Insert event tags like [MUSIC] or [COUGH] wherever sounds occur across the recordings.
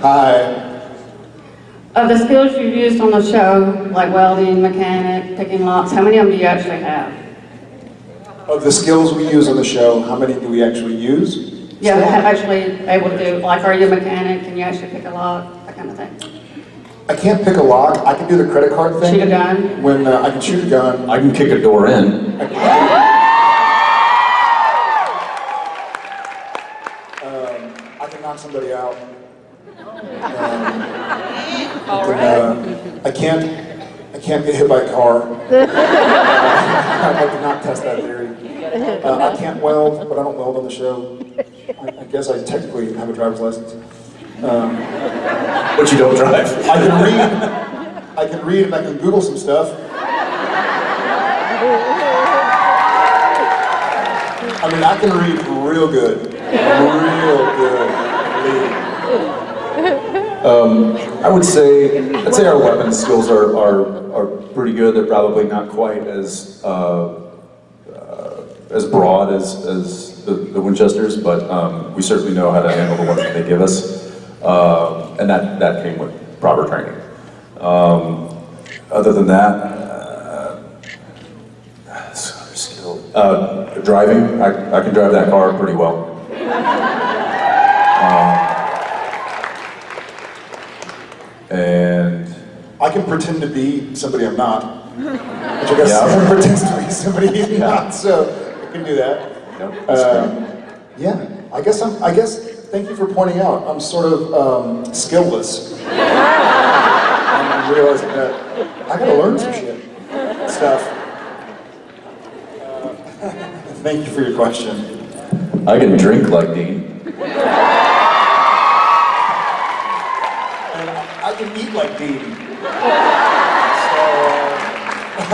Hi. Of the skills you've used on the show, like welding, mechanic, picking locks, how many of them do you actually have? Of the skills we use on the show, how many do we actually use? Yeah, have actually able to do, like, are you a mechanic, can you actually pick a lock, that kind of thing? I can't pick a lock. I can do the credit card thing. Shoot a gun? When uh, I can shoot a gun. I can kick a door in. Um, I can knock somebody out. Um, I can, uh, I can't. I can't get hit by a car. [LAUGHS] I'd like to not test that theory. Uh, I can't weld, but I don't weld on the show. I, I guess I technically have a driver's license. Um, But you don't drive. I can read. I can read and I can Google some stuff. I mean, I can read real good. Real good. Um, I would say, I'd say our weapons skills are, are, are pretty good. They're probably not quite as, uh, uh, as broad as, as the, the Winchesters, but um, we certainly know how to handle the ones that they give us. Uh, and that, that came with proper training. Um, other than that, uh, skill, uh, driving, I, I can drive that car pretty well. I can pretend to be somebody I'm not. Which I guess Yeah. [LAUGHS] someone pretends to be somebody he's not, so I can do that. Um, yeah, I guess I'm, I guess, thank you for pointing out, I'm sort of um, skillless. I'm realizing that I gotta learn some shit, stuff. Uh, [LAUGHS] Thank you for your question. I can drink like Dean. Can eat like Dean. [LAUGHS] So, [LAUGHS]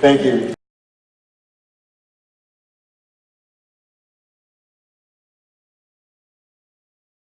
thank you.